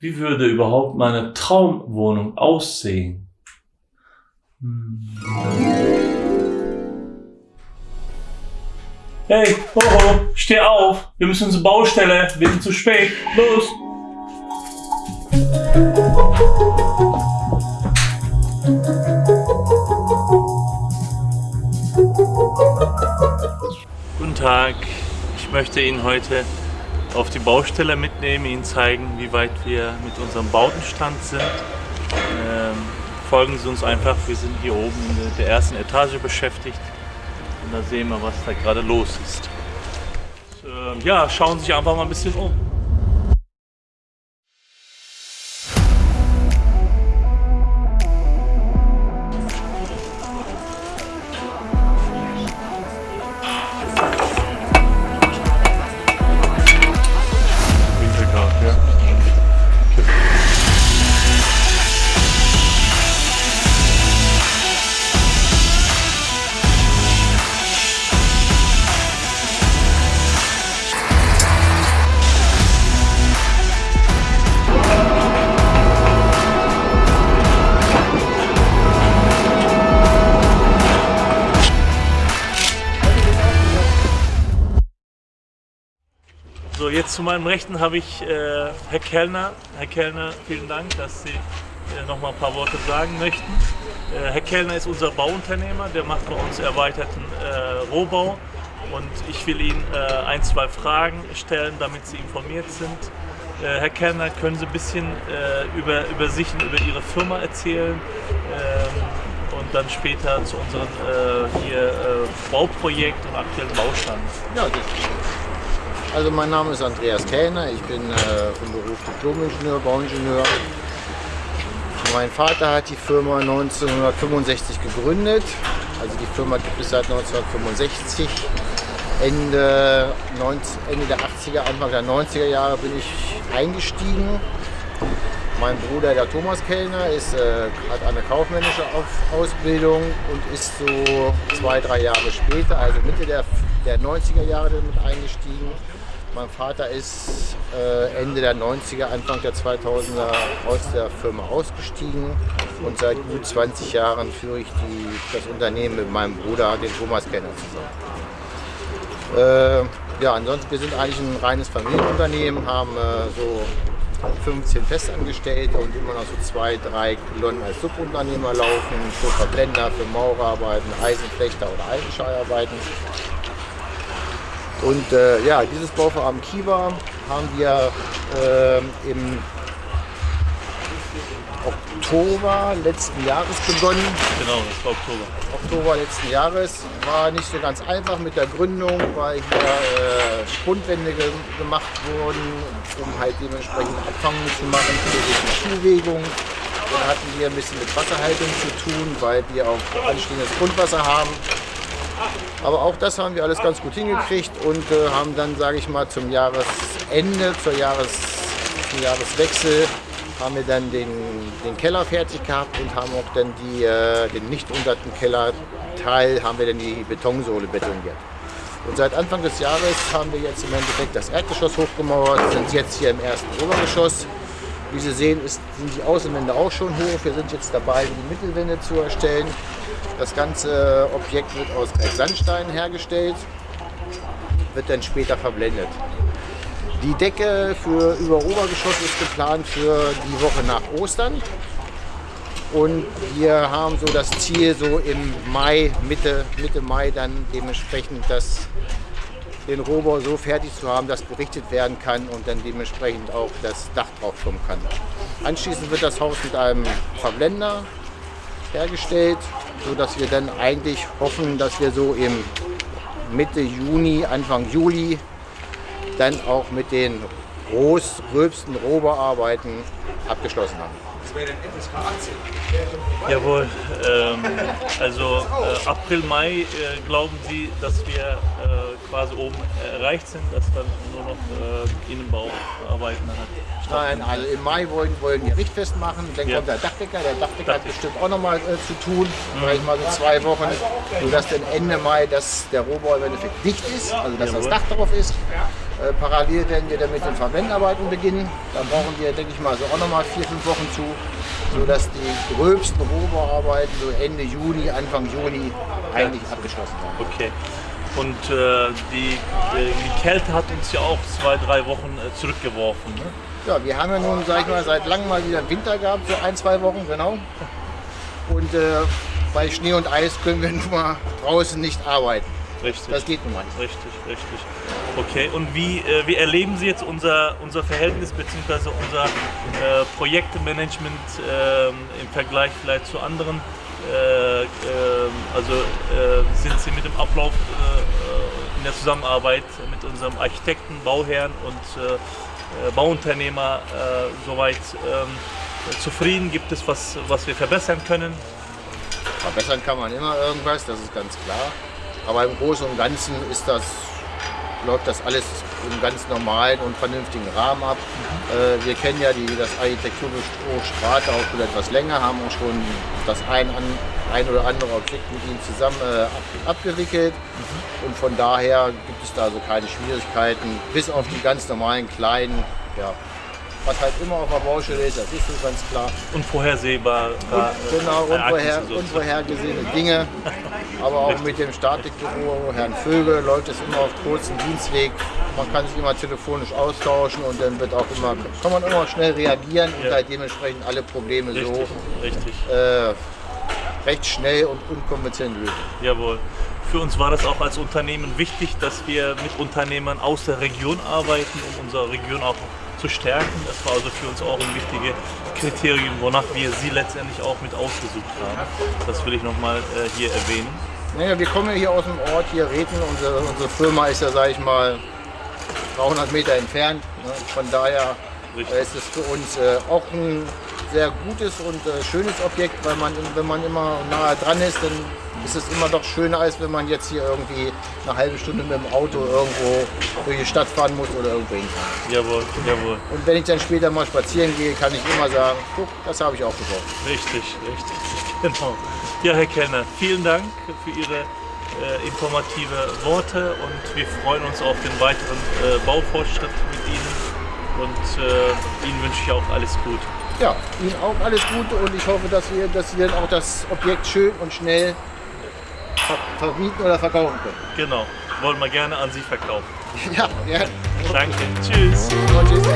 Wie würde überhaupt meine Traumwohnung aussehen? Hm. Hey, Hoho, steh auf. Wir müssen zur Baustelle. Wir sind zu spät. Los. Guten Tag. Ich möchte Ihnen heute auf die Baustelle mitnehmen, Ihnen zeigen, wie weit wir mit unserem Bautenstand sind. Ähm, folgen Sie uns einfach, wir sind hier oben in der ersten Etage beschäftigt und da sehen wir, was da gerade los ist. Ähm, ja, schauen Sie sich einfach mal ein bisschen um. Jetzt zu meinem Rechten habe ich äh, Herr Kellner. Herr Kellner, vielen Dank, dass Sie äh, noch mal ein paar Worte sagen möchten. Äh, Herr Kellner ist unser Bauunternehmer, der macht bei uns erweiterten äh, Rohbau und ich will Ihnen äh, ein, zwei Fragen stellen, damit Sie informiert sind. Äh, Herr Kellner, können Sie ein bisschen über, über sich und über Ihre Firma erzählen ähm, und dann später zu unserem hier, Bauprojekt und aktuellen Baustand? Ja, das also mein Name ist Andreas Kellner, ich bin äh, vom Beruf Diplom-Ingenieur, Bauingenieur. Mein Vater hat die Firma 1965 gegründet, also die Firma gibt es seit 1965. Ende, 19, Ende der 80er, Anfang der 90er Jahre bin ich eingestiegen. Mein Bruder, der Thomas Kellner, ist, äh, hat eine kaufmännische Ausbildung und ist so zwei, drei Jahre später, also Mitte der, der 90er Jahre damit eingestiegen. Mein Vater ist äh, Ende der 90er, Anfang der 2000er aus der Firma ausgestiegen und seit gut 20 Jahren führe ich die, das Unternehmen mit meinem Bruder, den Thomas Kenner, zusammen. Äh, ja, ansonsten, wir sind eigentlich ein reines Familienunternehmen, haben äh, so 15 Festangestellte und immer noch so zwei, drei Kolonnen als Subunternehmer laufen, für Verblender, für Maurerarbeiten, Eisenflechter oder Eisenschallarbeiten. Und äh, ja, dieses Bauvorhaben Kiva haben wir äh, im Oktober letzten Jahres begonnen. Genau, das war Oktober. Oktober letzten Jahres war nicht so ganz einfach mit der Gründung, weil hier äh, Spundwände ge gemacht wurden, um halt dementsprechend Abfangen zu machen für die Zuwägung. Dann hatten wir ein bisschen mit Wasserhaltung zu tun, weil wir auch anstehendes Grundwasser haben. Aber auch das haben wir alles ganz gut hingekriegt und äh, haben dann, sage ich mal, zum Jahresende, zur Jahres, zum Jahreswechsel, haben wir dann den, den Keller fertig gehabt und haben auch dann die, äh, den nicht unterten Kellerteil, haben wir dann die Betonsohle betoniert. Und seit Anfang des Jahres haben wir jetzt im Endeffekt das Erdgeschoss hochgemauert, sind jetzt hier im ersten Obergeschoss. Wie Sie sehen, ist, sind die Außenwände auch schon hoch. Wir sind jetzt dabei, die Mittelwände zu erstellen. Das ganze Objekt wird aus Sandstein hergestellt, wird dann später verblendet. Die Decke für über Obergeschoss ist geplant für die Woche nach Ostern. Und wir haben so das Ziel, so im Mai, Mitte, Mitte Mai dann dementsprechend das, den Rohbau so fertig zu haben, dass berichtet werden kann und dann dementsprechend auch das Dach drauf kommen kann. Anschließend wird das Haus mit einem Verblender hergestellt, sodass wir dann eigentlich hoffen, dass wir so im Mitte Juni, Anfang Juli dann auch mit den groß, gröbsten Rohbearbeiten abgeschlossen haben. Das wäre dann FSK 18. Jawohl, ähm, also äh, April, Mai äh, glauben Sie, dass wir äh, quasi oben erreicht sind, dass dann nur noch äh, Innenbauarbeiten hat? Nein, also im Mai wollen, wollen die Richtfest machen, dann ja. kommt der Dachdecker, der Dachdecker hat bestimmt auch noch mal äh, zu tun, mhm. vielleicht mal so zwei Wochen, sodass dann Ende Mai dass der Rohbau im Endeffekt dicht ist, also dass Jawohl. das Dach drauf ist. Äh, parallel werden wir dann mit den Verwendarbeiten beginnen. Da brauchen wir, denke ich mal, so auch nochmal vier, fünf Wochen zu, sodass die gröbsten Rohbauarbeiten so Ende Juni, Anfang Juni eigentlich abgeschlossen werden. Okay. Und äh, die, äh, die Kälte hat uns ja auch zwei, drei Wochen äh, zurückgeworfen. Ne? Ja, wir haben ja nun, sag ich mal, seit langem mal wieder Winter gehabt, so ein, zwei Wochen, genau. Und bei Schnee und Eis können wir nun mal draußen nicht arbeiten. Richtig. Das geht nun mal nicht. Richtig, richtig. Okay, und wie, äh, wie erleben Sie jetzt unser, unser Verhältnis bzw. unser äh, Projektmanagement äh, im Vergleich vielleicht zu anderen? Äh, ähm, also äh, sind Sie mit dem Ablauf äh, in der Zusammenarbeit mit unserem Architekten, Bauherrn und Bauunternehmer soweit ähm, zufrieden? Gibt es was, was wir verbessern können? Verbessern kann man immer irgendwas, das ist ganz klar. Aber im Großen und Ganzen ist das, läuft das alles im ganz normalen und vernünftigen Rahmen ab. Äh, wir kennen ja die, das Architekturbüro Strate auch schon etwas länger, haben auch schon das ein, an, ein oder andere Objekt mit ihnen zusammen äh, ab, abgewickelt. Und von daher gibt es da also keine Schwierigkeiten, bis auf die ganz normalen kleinen, ja, was halt immer auf der Baustelle ist, das ist so ganz klar. Unvorhersehbar. Und, genau, unvorher, unvorhergesehene Dinge. Aber auch mit dem Statikbüro, Herrn Vögel, läuft es immer auf kurzem Dienstweg. Man kann sich immer telefonisch austauschen und dann wird auch immer, kann man immer schnell reagieren und Ja. halt dementsprechend alle Probleme Richtig, so richtig. äh, recht schnell und unkompliziert lösen. Jawohl. Für uns war das auch als Unternehmen wichtig, dass wir mit Unternehmern aus der Region arbeiten, um unsere Region auch zu stärken. Das war also für uns auch ein wichtiges Kriterium, wonach wir sie letztendlich auch mit ausgesucht haben. Das will ich nochmal äh, hier erwähnen. Naja, wir kommen ja hier aus dem Ort, hier Reten. Unsere, unsere Firma ist ja, sage ich mal, 300 Meter entfernt. Ne? Von daher Richtig. äh, ist es für uns äh, auch ein sehr gutes und äh, schönes Objekt, weil man, wenn man immer nahe dran ist, dann ist es immer doch schöner, als wenn man jetzt hier irgendwie eine halbe Stunde mit dem Auto irgendwo durch die Stadt fahren muss oder irgendwo hinfahren. Jawohl, jawohl. Und wenn ich dann später mal spazieren gehe, kann ich immer sagen, guck, das habe ich auch gebaut. Richtig, richtig, genau. Ja, Herr Kellner, vielen Dank für Ihre äh, informative Worte und wir freuen uns auf den weiteren äh, Baufortschritt mit Ihnen und äh, Ihnen wünsche ich auch alles Gute ja, Ihnen auch alles Gute und ich hoffe, dass, wir, dass Sie dann auch das Objekt schön und schnell ver vermieten oder verkaufen können. Genau, wollen wir gerne an Sie verkaufen. ja, ja. Danke, tschüss. Und tschüss.